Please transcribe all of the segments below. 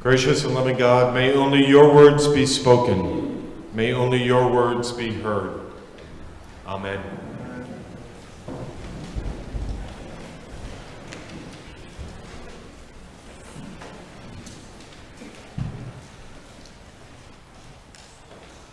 Gracious and loving God, may only your words be spoken. May only your words be heard. Amen.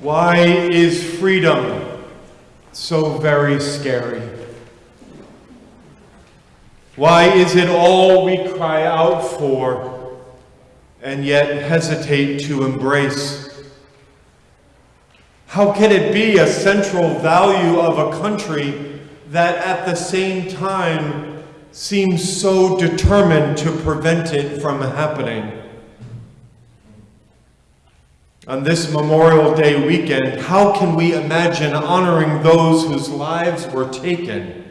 Why is freedom so very scary? Why is it all we cry out for and yet hesitate to embrace? How can it be a central value of a country that at the same time seems so determined to prevent it from happening? On this Memorial Day weekend, how can we imagine honoring those whose lives were taken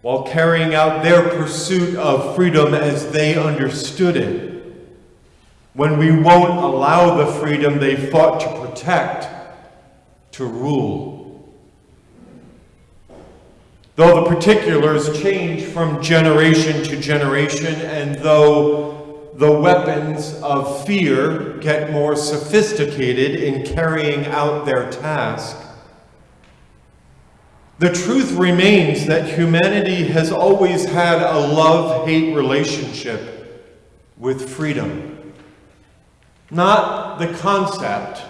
while carrying out their pursuit of freedom as they understood it, when we won't allow the freedom they fought to protect to rule? Though the particulars change from generation to generation, and though the weapons of fear get more sophisticated in carrying out their task. The truth remains that humanity has always had a love-hate relationship with freedom. Not the concept,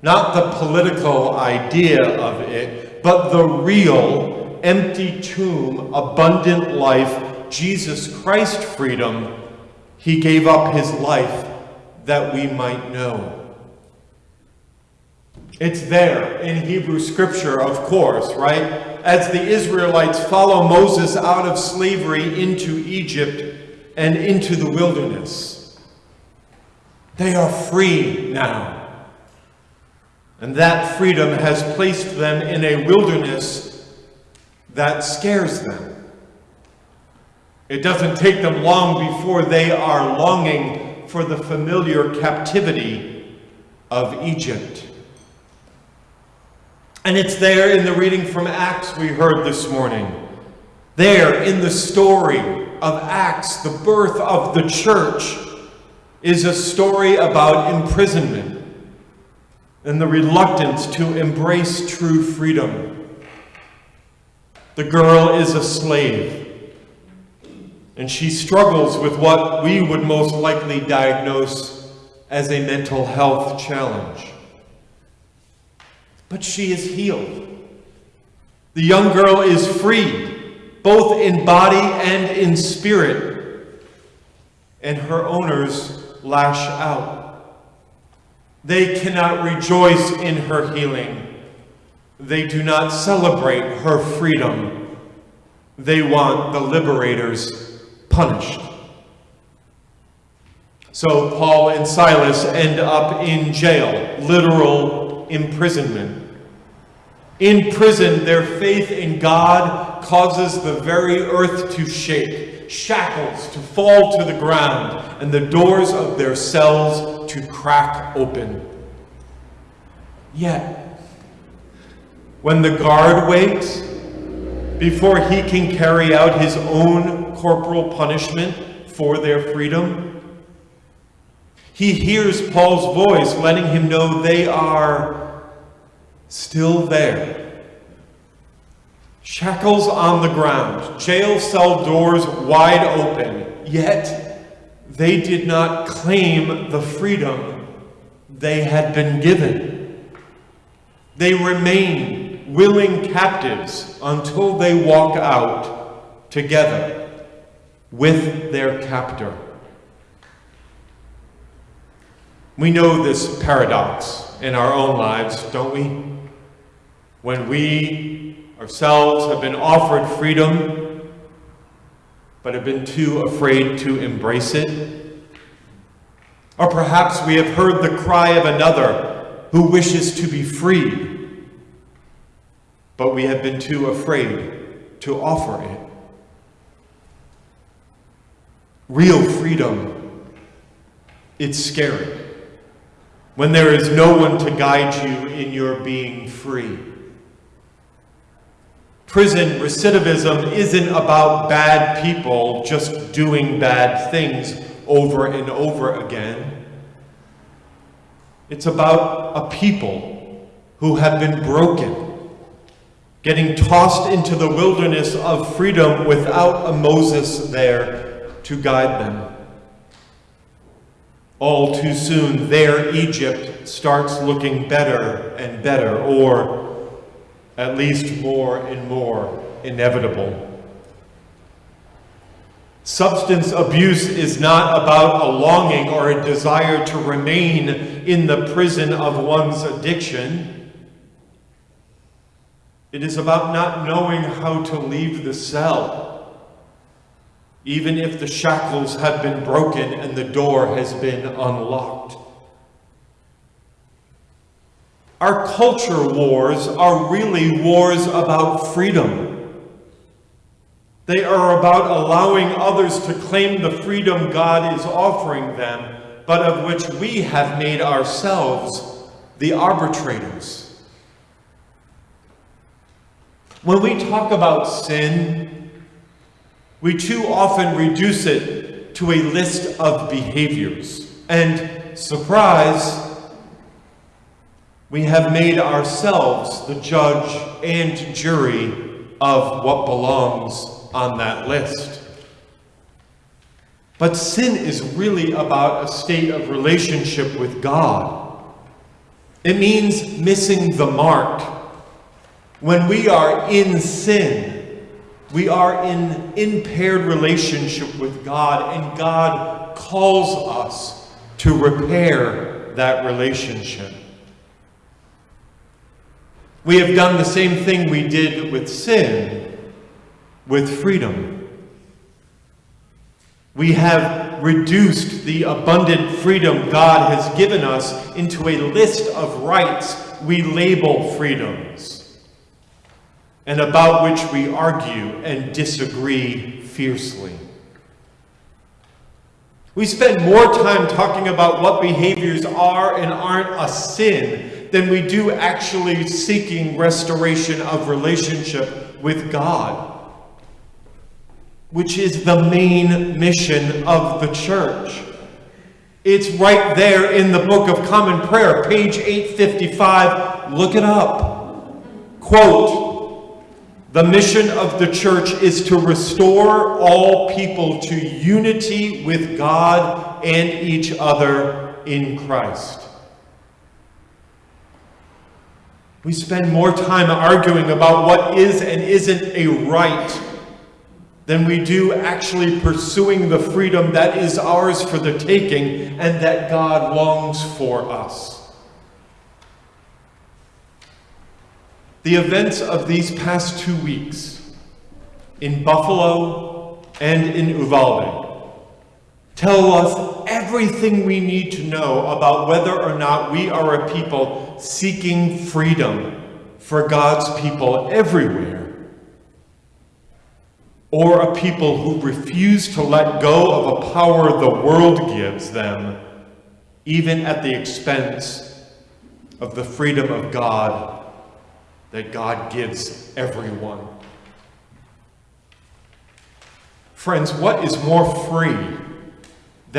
not the political idea of it, but the real, empty tomb, abundant life, Jesus Christ freedom he gave up his life that we might know. It's there in Hebrew scripture, of course, right? As the Israelites follow Moses out of slavery into Egypt and into the wilderness. They are free now. And that freedom has placed them in a wilderness that scares them. It doesn't take them long before they are longing for the familiar captivity of Egypt. And it's there in the reading from Acts we heard this morning. There in the story of Acts, the birth of the church, is a story about imprisonment and the reluctance to embrace true freedom. The girl is a slave and she struggles with what we would most likely diagnose as a mental health challenge. But she is healed. The young girl is freed, both in body and in spirit, and her owners lash out. They cannot rejoice in her healing. They do not celebrate her freedom. They want the liberator's punished. So Paul and Silas end up in jail, literal imprisonment. In prison, their faith in God causes the very earth to shake, shackles to fall to the ground, and the doors of their cells to crack open. Yet, when the guard wakes, before he can carry out his own corporal punishment for their freedom. He hears Paul's voice letting him know they are still there. Shackles on the ground, jail cell doors wide open, yet they did not claim the freedom they had been given. They remain willing captives until they walk out together with their captor. We know this paradox in our own lives, don't we? When we ourselves have been offered freedom, but have been too afraid to embrace it. Or perhaps we have heard the cry of another who wishes to be free but we have been too afraid to offer it. Real freedom, it's scary when there is no one to guide you in your being free. Prison recidivism isn't about bad people just doing bad things over and over again. It's about a people who have been broken, getting tossed into the wilderness of freedom without a Moses there to guide them. All too soon, their Egypt starts looking better and better, or at least more and more inevitable. Substance abuse is not about a longing or a desire to remain in the prison of one's addiction. It is about not knowing how to leave the cell, even if the shackles have been broken and the door has been unlocked. Our culture wars are really wars about freedom. They are about allowing others to claim the freedom God is offering them, but of which we have made ourselves the arbitrators. When we talk about sin, we too often reduce it to a list of behaviors. And surprise, we have made ourselves the judge and jury of what belongs on that list. But sin is really about a state of relationship with God. It means missing the mark. When we are in sin, we are in impaired relationship with God, and God calls us to repair that relationship. We have done the same thing we did with sin with freedom. We have reduced the abundant freedom God has given us into a list of rights we label freedoms, and about which we argue and disagree fiercely. We spend more time talking about what behaviors are and aren't a sin than we do actually seeking restoration of relationship with God which is the main mission of the church. It's right there in the Book of Common Prayer, page 855. Look it up. Quote, the mission of the church is to restore all people to unity with God and each other in Christ. We spend more time arguing about what is and isn't a right than we do actually pursuing the freedom that is ours for the taking and that God longs for us. The events of these past two weeks in Buffalo and in Uvalde tell us everything we need to know about whether or not we are a people seeking freedom for God's people everywhere or a people who refuse to let go of a power the world gives them, even at the expense of the freedom of God that God gives everyone. Friends, what is more free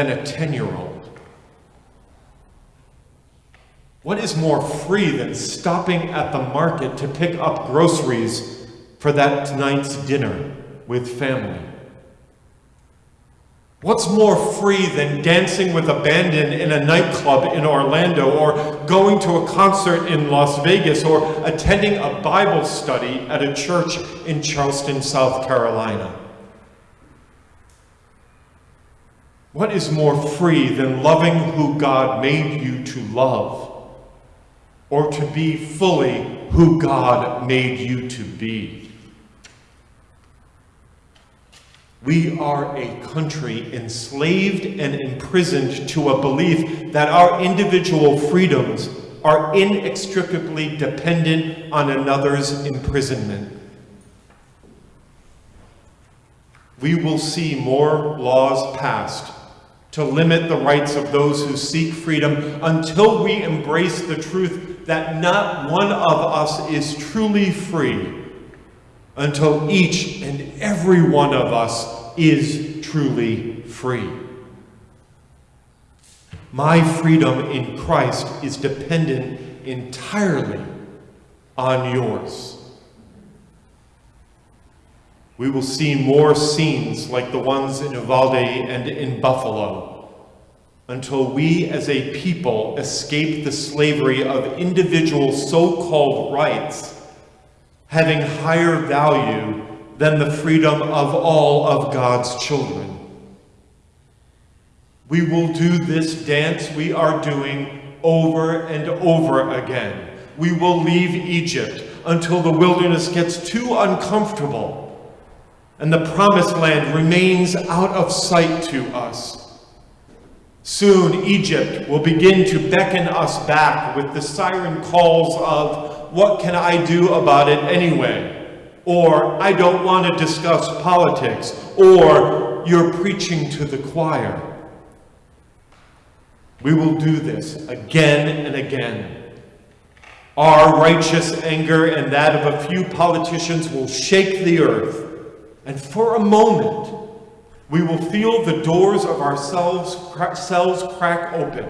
than a 10 year old? What is more free than stopping at the market to pick up groceries for that night's dinner? with family. What's more free than dancing with abandon in a nightclub in Orlando or going to a concert in Las Vegas or attending a Bible study at a church in Charleston, South Carolina? What is more free than loving who God made you to love or to be fully who God made you to be? We are a country enslaved and imprisoned to a belief that our individual freedoms are inextricably dependent on another's imprisonment. We will see more laws passed to limit the rights of those who seek freedom until we embrace the truth that not one of us is truly free until each and every one of us is truly free. My freedom in Christ is dependent entirely on yours. We will see more scenes like the ones in Uvalde and in Buffalo until we as a people escape the slavery of individual so-called rights having higher value than the freedom of all of God's children. We will do this dance we are doing over and over again. We will leave Egypt until the wilderness gets too uncomfortable and the promised land remains out of sight to us. Soon Egypt will begin to beckon us back with the siren calls of, what can I do about it anyway? Or, I don't want to discuss politics. Or, you're preaching to the choir. We will do this again and again. Our righteous anger and that of a few politicians will shake the earth and for a moment, we will feel the doors of our cells, cells crack open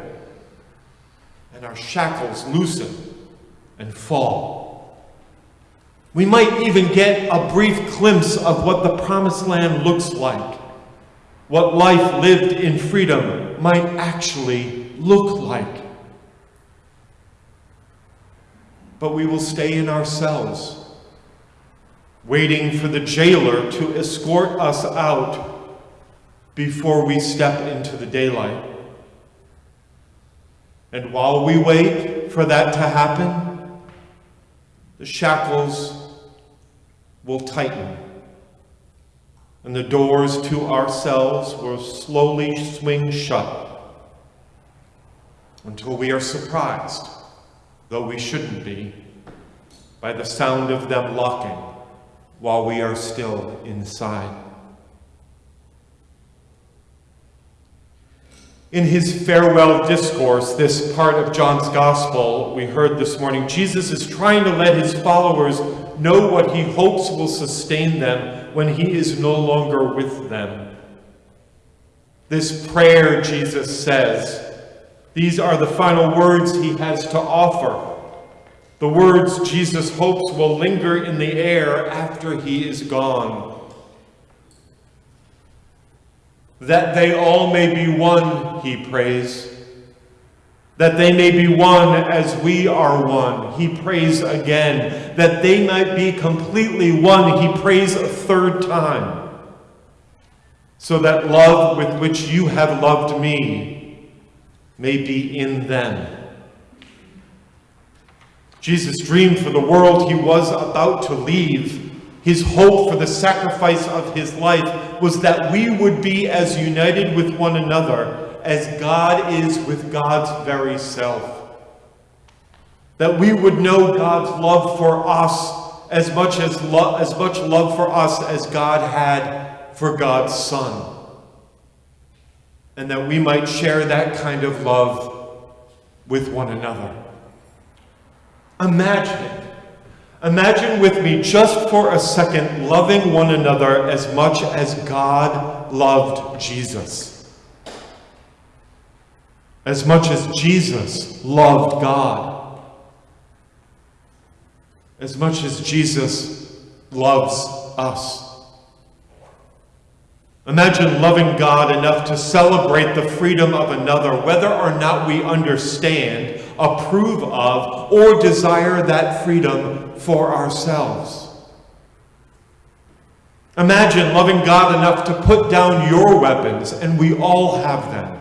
and our shackles loosen and fall. We might even get a brief glimpse of what the promised land looks like, what life lived in freedom might actually look like. But we will stay in ourselves waiting for the jailer to escort us out before we step into the daylight. And while we wait for that to happen, the shackles will tighten and the doors to ourselves will slowly swing shut until we are surprised, though we shouldn't be, by the sound of them locking while we are still inside. In his farewell discourse, this part of John's gospel we heard this morning, Jesus is trying to let his followers know what he hopes will sustain them when he is no longer with them. This prayer, Jesus says, these are the final words he has to offer the words Jesus hopes will linger in the air after he is gone. That they all may be one, he prays. That they may be one as we are one, he prays again. That they might be completely one, he prays a third time. So that love with which you have loved me may be in them Jesus' dreamed for the world he was about to leave, his hope for the sacrifice of his life, was that we would be as united with one another as God is with God's very self. That we would know God's love for us as much as, lo as much love for us as God had for God's Son. And that we might share that kind of love with one another. Imagine it. Imagine with me just for a second loving one another as much as God loved Jesus. As much as Jesus loved God. As much as Jesus loves us. Imagine loving God enough to celebrate the freedom of another, whether or not we understand approve of, or desire that freedom for ourselves. Imagine loving God enough to put down your weapons, and we all have them,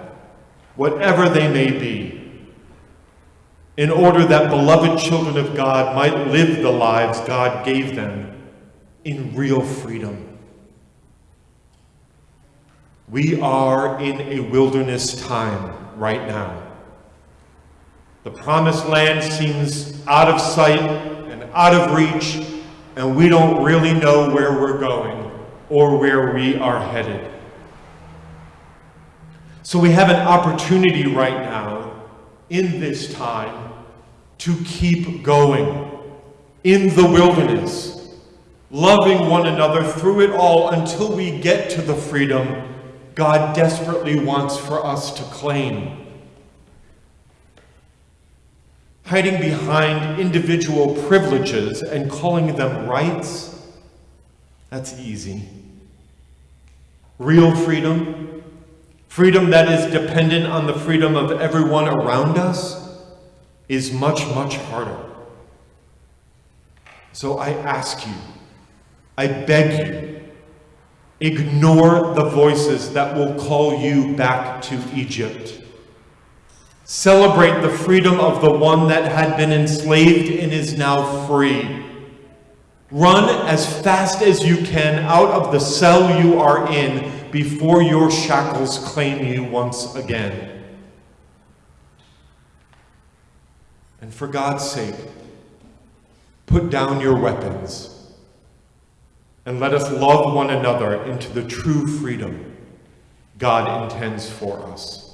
whatever they may be, in order that beloved children of God might live the lives God gave them in real freedom. We are in a wilderness time right now. The promised land seems out of sight and out of reach, and we don't really know where we're going or where we are headed. So we have an opportunity right now in this time to keep going in the wilderness, loving one another through it all until we get to the freedom God desperately wants for us to claim hiding behind individual privileges and calling them rights, that's easy. Real freedom, freedom that is dependent on the freedom of everyone around us, is much, much harder. So I ask you, I beg you, ignore the voices that will call you back to Egypt. Celebrate the freedom of the one that had been enslaved and is now free. Run as fast as you can out of the cell you are in before your shackles claim you once again. And for God's sake, put down your weapons and let us love one another into the true freedom God intends for us.